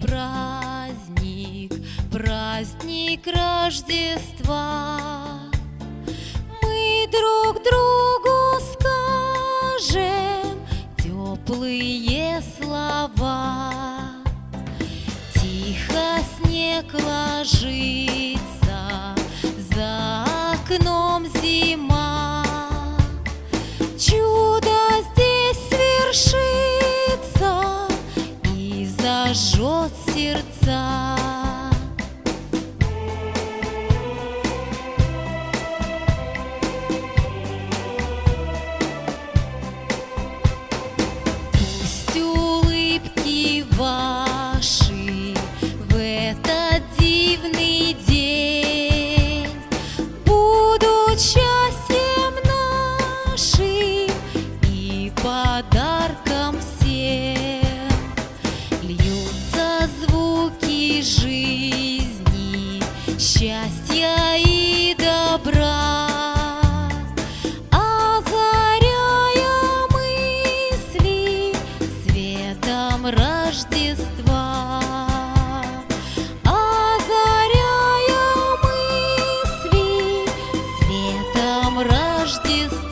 праздник, праздник Рождества. Мы друг другу скажем теплые слова. Тихо снег ложится, за окном. сердца. Пусть улыбки ваши в этот дивный день будут счастьем нашим и подарком всем. Льются звуки моей жизни счастья и добра. Озаряя мысли светом Рождества. Озаряя мысли светом Рождества.